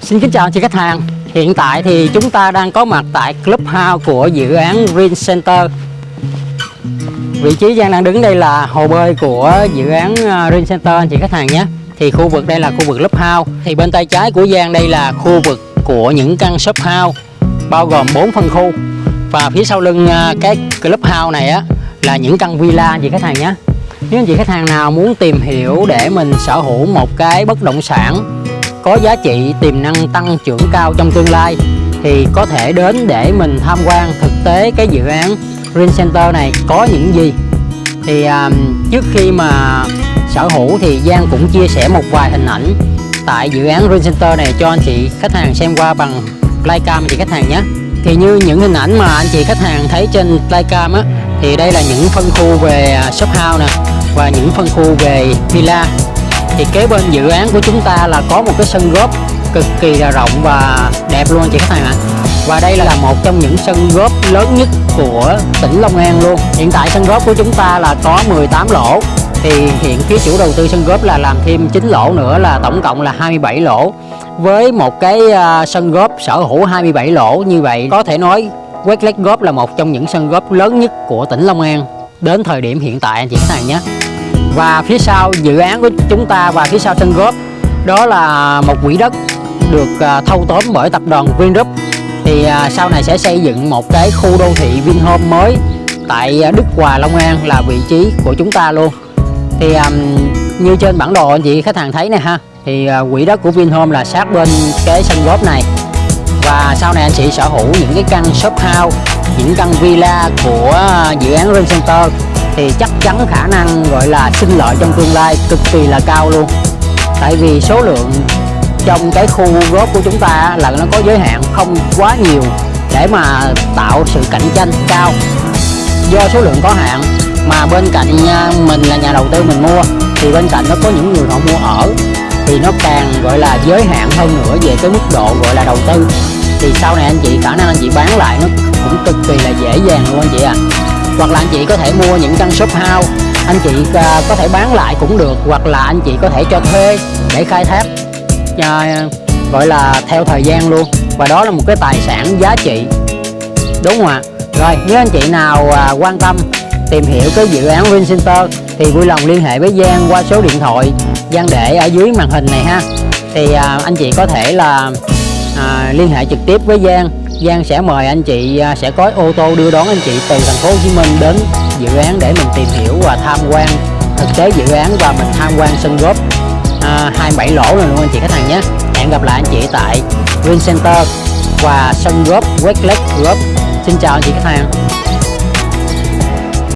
Xin kính chào anh chị khách hàng. Hiện tại thì chúng ta đang có mặt tại Clubhouse của dự án Green Center. Vị trí Giang đang đứng đây là hồ bơi của dự án à, Green Center, anh chị khách hàng nhé. Thì khu vực đây là khu vực Clubhouse. Thì bên tay trái của Giang đây là khu vực của những căn shop house Bao gồm 4 phân khu. Và phía sau lưng à, cái Clubhouse này á, là những căn villa, anh chị khách hàng nhé. Nếu anh chị khách hàng nào muốn tìm hiểu để mình sở hữu một cái bất động sản có giá trị tiềm năng tăng trưởng cao trong tương lai thì có thể đến để mình tham quan thực tế cái dự án Green Center này. Có những gì? Thì um, trước khi mà sở hữu thì Giang cũng chia sẻ một vài hình ảnh tại dự án Green Center này cho anh chị khách hàng xem qua bằng flycam chị khách hàng nhé. Thì như những hình ảnh mà anh chị khách hàng thấy trên flycam á thì đây là những phân khu về à, shop house nè và những phân khu về villa thì kế bên dự án của chúng ta là có một cái sân góp cực kỳ là rộng và đẹp luôn chị khách hàng ạ. Và đây là một trong những sân góp lớn nhất của tỉnh Long An luôn. Hiện tại sân góp của chúng ta là có 18 lỗ. Thì hiện phía chủ đầu tư sân góp là làm thêm 9 lỗ nữa là tổng cộng là 27 lỗ. Với một cái à, sân góp sở hữu 27 lỗ như vậy, có thể nói Westlake Golf là một trong những sân góp lớn nhất của tỉnh Long An đến thời điểm hiện tại anh chị khách hàng nhé và phía sau dự án của chúng ta và phía sau sân góp đó là một quỹ đất được à, thâu tóm bởi tập đoàn Vingroup. Thì à, sau này sẽ xây dựng một cái khu đô thị Vinhome mới tại à, Đức Hòa Long An là vị trí của chúng ta luôn. Thì um, như trên bản đồ anh chị khách hàng thấy nè ha thì uh, quỹ đất của Vinhome là sát bên cái sân góp này. Và sau này anh chị sở hữu những cái căn shop house những căn villa của dự án Green Center thì chắc chắn khả năng gọi là sinh lợi trong tương lai cực kỳ là cao luôn. Tại vì số lượng trong cái khu góp của chúng ta là nó có giới hạn không quá nhiều để mà tạo sự cạnh tranh cao. Do số lượng có hạn mà bên cạnh à, mình là nhà đầu tư mình mua, thì bên cạnh nó có những người họ mua ở, thì nó càng gọi là giới hạn hơn nữa về cái mức độ gọi là đầu tư. Thì sau này anh chị, khả năng anh chị bán lại nó cũng cực kỳ là dễ dàng luôn anh chị à hoặc là anh chị có thể mua những căn shop house anh chị uh, có thể bán lại cũng được hoặc là anh chị có thể cho thuê để khai thác. Uh, gọi là theo thời gian luôn. Và đó là một cái tài sản giá trị. Đúng không ạ? Rồi nếu anh chị nào uh, quan tâm tìm hiểu cái dự án Vincenter Center thì vui lòng liên hệ với Giang qua số điện thoại. Giang để ở dưới màn hình này ha. Thì uh, anh chị có thể là uh, liên hệ trực tiếp với Giang. Giang sẽ mời anh chị à, sẽ có ô tô đưa đón anh chị từ thành phố Hồ Chí Minh đến dự án để mình tìm hiểu và tham quan thực tế dự án và mình tham quan sân golf à, 27 lỗ này luôn anh chị khách hàng nhé. Hẹn gặp lại anh chị tại Green Center và sân golf West Lake Golf Xin chào anh chị khách hàng.